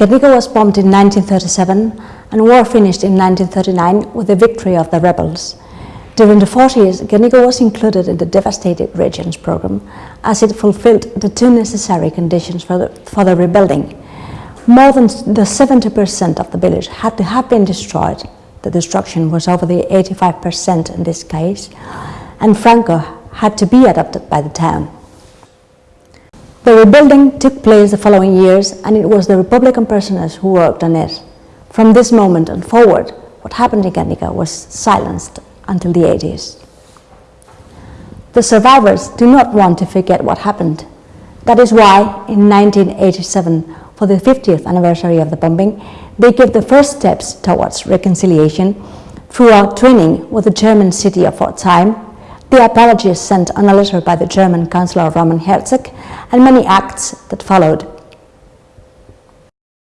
Guernica was bombed in 1937 and war finished in 1939 with the victory of the rebels. During the 40s, Guernica was included in the Devastated Regions program as it fulfilled the two necessary conditions for the, for the rebuilding. More than the 70% of the village had to have been destroyed. The destruction was over the 85% in this case, and Franco had to be adopted by the town. The rebuilding took place the following years and it was the Republican prisoners who worked on it. From this moment and forward, what happened in Guernica was silenced until the 80s. The survivors do not want to forget what happened. That is why in 1987, for the 50th anniversary of the bombing, they gave the first steps towards reconciliation through a training with the German city of Pforzheim, the apologies sent on a letter by the German Chancellor Roman Herzog, and many acts that followed